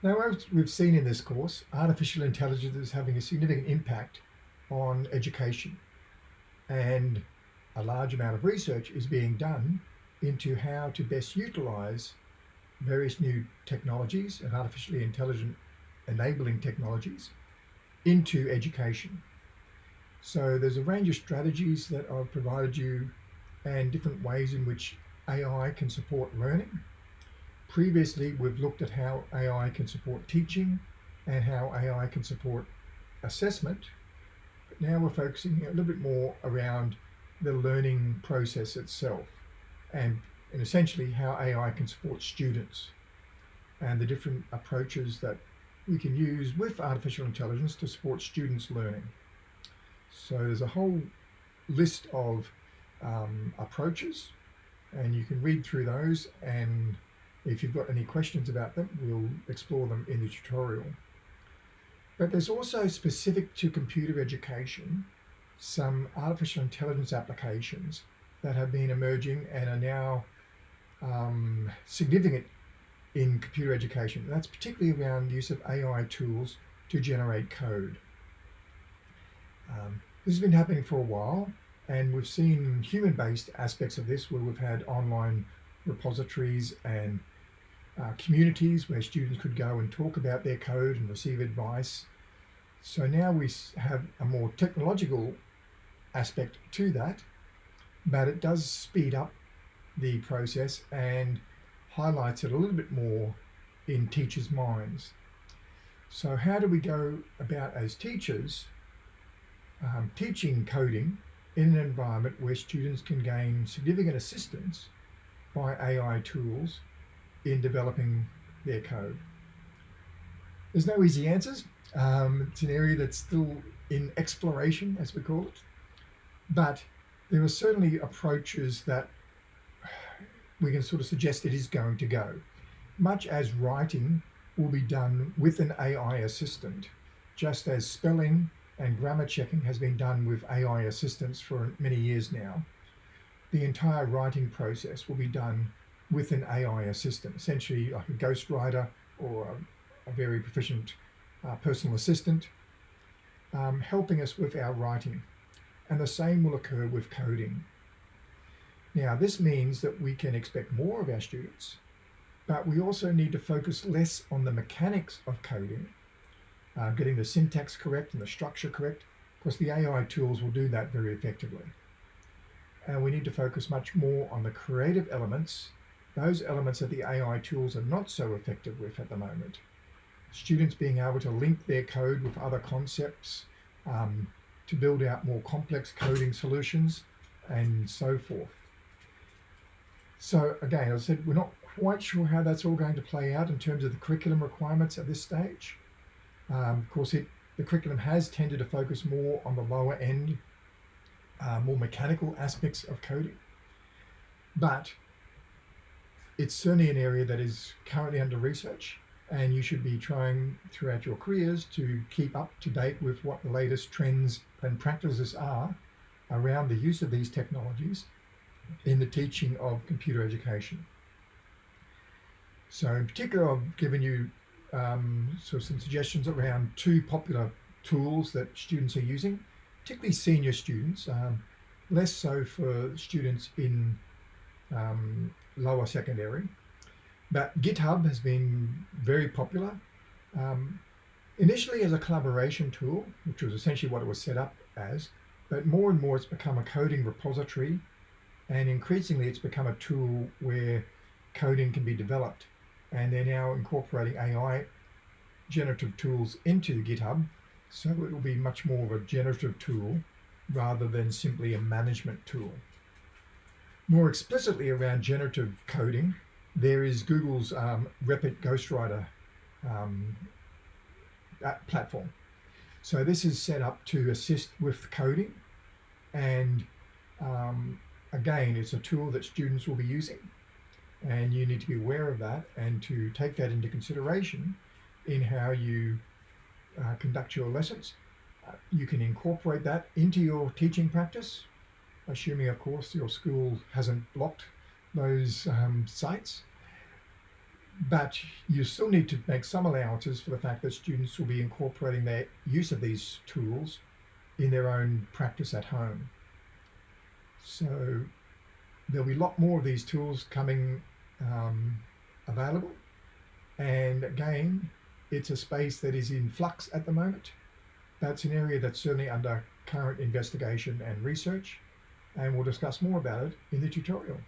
Now, as we've seen in this course, artificial intelligence is having a significant impact on education and a large amount of research is being done into how to best utilize various new technologies and artificially intelligent enabling technologies into education. So there's a range of strategies that I've provided you and different ways in which AI can support learning. Previously, we've looked at how AI can support teaching and how AI can support assessment. But now we're focusing a little bit more around the learning process itself and, and essentially how AI can support students and the different approaches that we can use with artificial intelligence to support students learning. So there's a whole list of um, approaches and you can read through those and if you've got any questions about them, we'll explore them in the tutorial. But there's also specific to computer education, some artificial intelligence applications that have been emerging and are now um, significant in computer education. And that's particularly around the use of AI tools to generate code. Um, this has been happening for a while and we've seen human-based aspects of this where we've had online repositories and uh, communities where students could go and talk about their code and receive advice. So now we have a more technological aspect to that, but it does speed up the process and highlights it a little bit more in teachers' minds. So how do we go about as teachers um, teaching coding in an environment where students can gain significant assistance by AI tools in developing their code. There's no easy answers. Um, it's an area that's still in exploration, as we call it. But there are certainly approaches that we can sort of suggest it is going to go. Much as writing will be done with an AI assistant, just as spelling and grammar checking has been done with AI assistants for many years now. The entire writing process will be done with an AI assistant, essentially like a ghostwriter or a, a very proficient uh, personal assistant, um, helping us with our writing. And the same will occur with coding. Now, this means that we can expect more of our students, but we also need to focus less on the mechanics of coding uh, getting the syntax correct and the structure correct. because the AI tools will do that very effectively. And we need to focus much more on the creative elements, those elements that the AI tools are not so effective with at the moment. Students being able to link their code with other concepts, um, to build out more complex coding solutions and so forth. So again, as I said, we're not quite sure how that's all going to play out in terms of the curriculum requirements at this stage. Um, of course, it, the curriculum has tended to focus more on the lower end, uh, more mechanical aspects of coding. But it's certainly an area that is currently under research and you should be trying throughout your careers to keep up to date with what the latest trends and practices are around the use of these technologies in the teaching of computer education. So in particular, I've given you um, so some suggestions around two popular tools that students are using, particularly senior students, um, less so for students in um, lower secondary. But GitHub has been very popular. Um, initially as a collaboration tool, which was essentially what it was set up as, but more and more it's become a coding repository and increasingly it's become a tool where coding can be developed and they're now incorporating AI generative tools into GitHub so it will be much more of a generative tool rather than simply a management tool. More explicitly around generative coding, there is Google's um, Replit Ghostwriter um, platform. So this is set up to assist with coding and um, again, it's a tool that students will be using and you need to be aware of that and to take that into consideration in how you uh, conduct your lessons. Uh, you can incorporate that into your teaching practice, assuming of course your school hasn't blocked those um, sites. but you still need to make some allowances for the fact that students will be incorporating their use of these tools in their own practice at home. So there'll be a lot more of these tools coming um, available. And again, it's a space that is in flux at the moment. That's an area that's certainly under current investigation and research, and we'll discuss more about it in the tutorial.